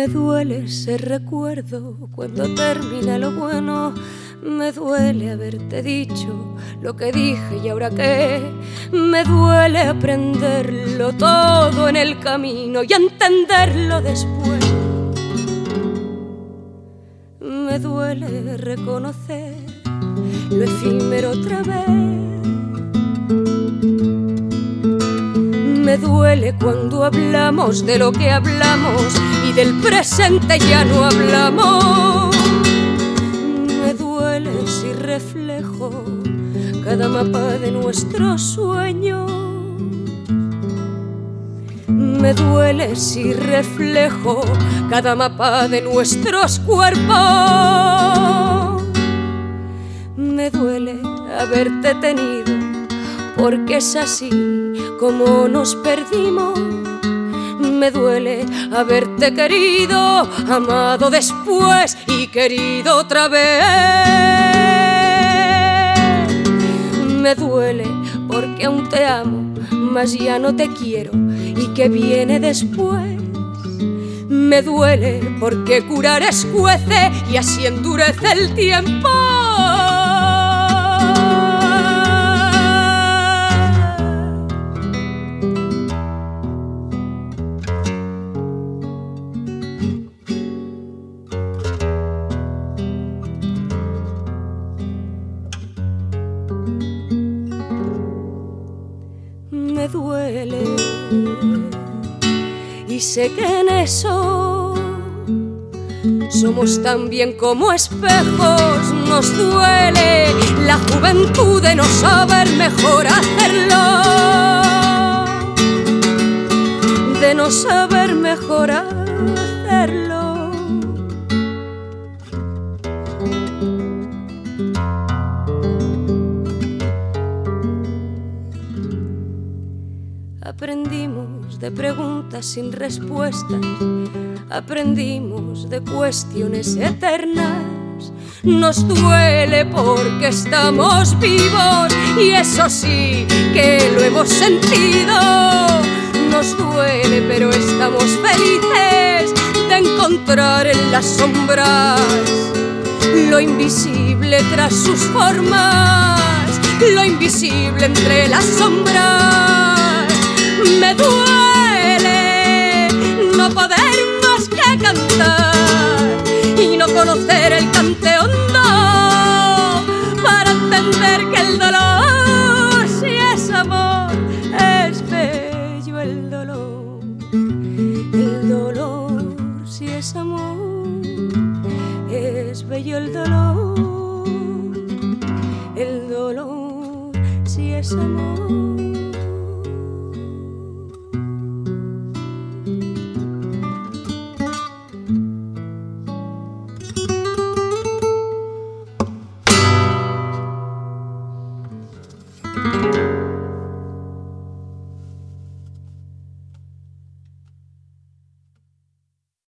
Me duele ese recuerdo cuando termina lo bueno. Me duele haberte dicho lo que dije y ahora qué. Me duele aprenderlo todo en el camino y entenderlo después. Me duele reconocer lo efímero otra vez me duele cuando hablamos de lo que hablamos y del presente ya no hablamos. Me duele si reflejo cada mapa de nuestro sueño. Me duele si reflejo cada mapa de nuestros cuerpos. Me duele haberte tenido porque es así como nos perdimos. Me duele haberte querido, amado después y querido otra vez. Me duele porque aún te amo, mas ya no te quiero y que viene después. Me duele porque curar escuece y así endurece el tiempo. Sé que en eso somos tan bien como espejos, nos duele la juventud de no saber mejor hacerlo, de no saber mejor hacerlo. Aprendimos de preguntas sin respuestas, aprendimos de cuestiones eternas. Nos duele porque estamos vivos y eso sí que lo hemos sentido. Nos duele pero estamos felices de encontrar en las sombras lo invisible tras sus formas, lo invisible entre las sombras duele no poder más que cantar y no conocer el cante hondo para entender que el dolor, si es amor, es bello el dolor. El dolor, si es amor, es bello el dolor. El dolor, si es amor